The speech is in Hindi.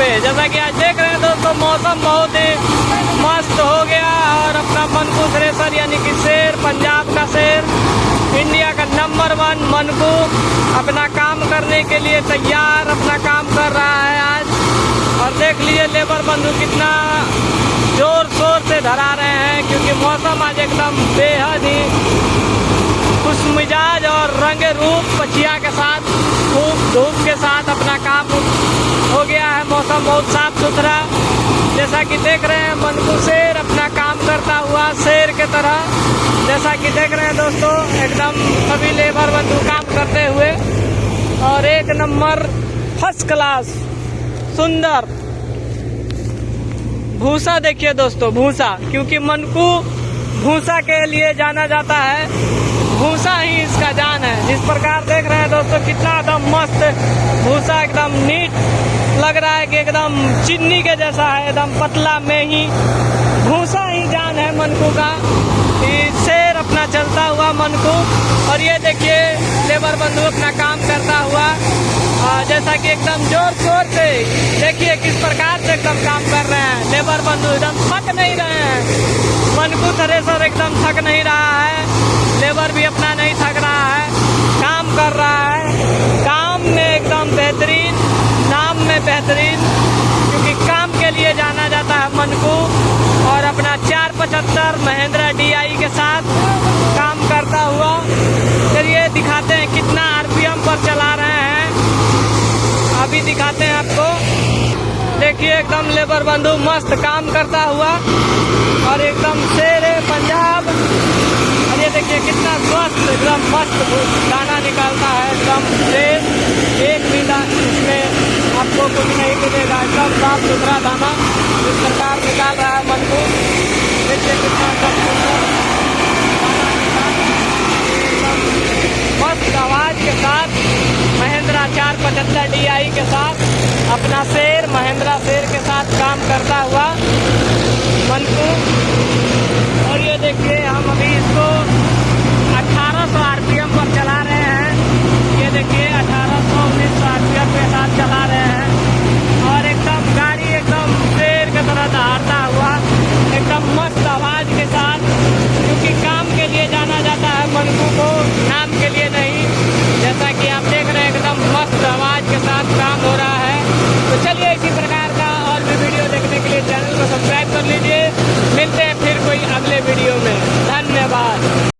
पे। जैसा कि आज देख रहे हैं दोस्तों, मौसम बहुत ही मस्त हो गया और अपना मनकू थ्रेसर यानी कि शेर, पंजाब का शेर, इंडिया का नंबर वन मनकू अपना काम करने के लिए तैयार, अपना काम कर रहा है आज। और देख लीजिए लेबर बंधु कितना ज़ोर शोर से धरा रहे हैं, क्योंकि मौसम आज एकदम बेहद ही खुश मिजाज और रंग रूप पचिया के साथ, खूब धूप के साथ अपना काम हो गया है। मौसम बहुत साफ़ सुथरा, जैसा कि देख रहे हैं मनकू शेर अपना काम करता हुआ शेर के तरह। जैसा कि देख रहे हैं दोस्तों, एकदम सभी लेबर बंधु काम करते हुए, और एक नंबर फ़र्स्ट क्लास सुंदर। भूसा देखिए दोस्तों, भूसा, क्योंकि मनकू भूसा के लिए जाना जाता है। भूसा ही इसका जान है। जिस प्रकार देख रहे हैं दोस्तों, कितना एकदम मस्त, भूसा एकदम नीट लग रहा है कि एकदम चिन्नी के जैसा है, एकदम पतला में ही भूसा ही जान है मनकू का शेर अपना चलता हुआ मनकू। और ये देखिए, लेबर बंधु अपना काम करता हुआ जैसा कि एकदम ज़ोर शोर से, देखिए किस प्रकार से एकदम काम कर रहे हैं। लेबर बंधु एकदम थक नहीं रहे हैं। मनकू थ्रेसर एकदम थक नहीं रहा है। लेबर भी अपना नहीं थक रहा है काम कर रहा है काम में एकदम बेहतरीन नाम में बेहतरीन, क्योंकि काम के लिए जाना जाता है मनकू और अपना चार पचहत्तर महेंद्रा डीआई के साथ काम करता हुआ। चलिए दिखाते हैं कितना आरपीएम पर चला रहे हैं। अभी दिखाते हैं आपको। देखिए, एकदम लेबर बंधु मस्त काम करता हुआ और एकदम शेर है पंजाब। और ये देखिए कितना स्वस्थ एकदम मस्त गाना निकालता है, एकदम शेर एक भी इसमें आपको मिलेगा एकदम साफ़ सुथरा दाना इस सरकार निकाल रहा है मन को। देखिए कितना मस्त आवाज़ के साथ महिंद्रा चार पचहत्तर डी आई के साथ अपना शेर महिंद्रा शेर के साथ काम करता हुआ मन अभी